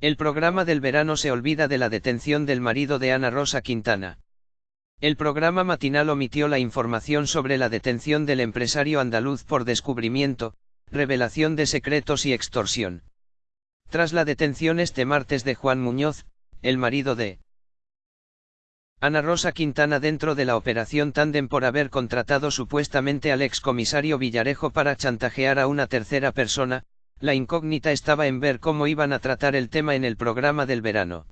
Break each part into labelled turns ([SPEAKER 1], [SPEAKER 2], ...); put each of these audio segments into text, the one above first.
[SPEAKER 1] El programa del verano se olvida de la detención del marido de Ana Rosa Quintana. El programa matinal omitió la información sobre la detención del empresario andaluz por descubrimiento, revelación de secretos y extorsión. Tras la detención este martes de Juan Muñoz, el marido de Ana Rosa Quintana dentro de la operación Tandem por haber contratado supuestamente al excomisario Villarejo para chantajear a una tercera persona, la incógnita estaba en ver cómo iban a tratar el tema en el programa del verano.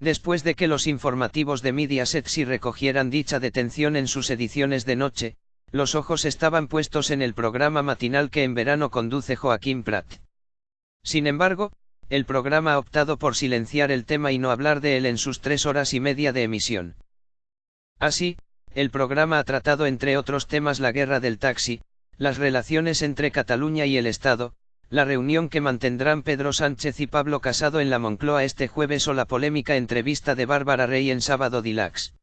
[SPEAKER 1] Después de que los informativos de Mediaset sí recogieran dicha detención en sus ediciones de noche, los ojos estaban puestos en el programa matinal que en verano conduce Joaquín Prat. Sin embargo, el programa ha optado por silenciar el tema y no hablar de él en sus tres horas y media de emisión. Así, el programa ha tratado entre otros temas la guerra del taxi, las relaciones entre Cataluña y el Estado, la reunión que mantendrán Pedro Sánchez y Pablo Casado en la Moncloa este jueves o la polémica entrevista de Bárbara Rey en sábado Dilax.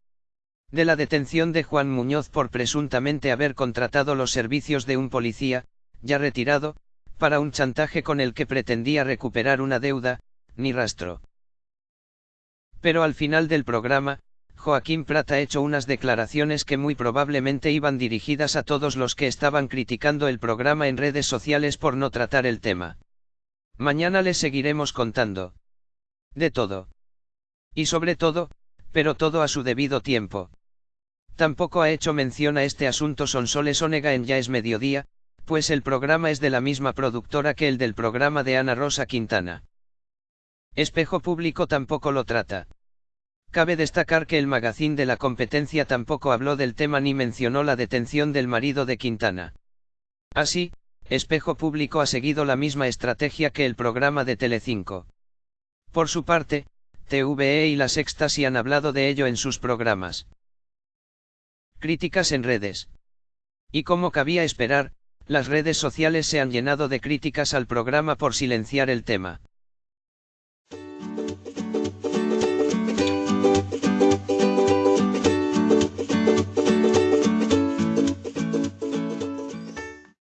[SPEAKER 1] De la detención de Juan Muñoz por presuntamente haber contratado los servicios de un policía, ya retirado, para un chantaje con el que pretendía recuperar una deuda, ni rastro. Pero al final del programa, Joaquín Prat ha hecho unas declaraciones que muy probablemente iban dirigidas a todos los que estaban criticando el programa en redes sociales por no tratar el tema. Mañana les seguiremos contando. De todo. Y sobre todo, pero todo a su debido tiempo. Tampoco ha hecho mención a este asunto Sonsoles Onega en Ya es Mediodía, pues el programa es de la misma productora que el del programa de Ana Rosa Quintana. Espejo Público tampoco lo trata. Cabe destacar que el magazín de la competencia tampoco habló del tema ni mencionó la detención del marido de Quintana. Así, Espejo Público ha seguido la misma estrategia que el programa de Telecinco. Por su parte, TVE y La Sexta han hablado de ello en sus programas. Críticas en redes. Y como cabía esperar, las redes sociales se han llenado de críticas al programa por silenciar el tema.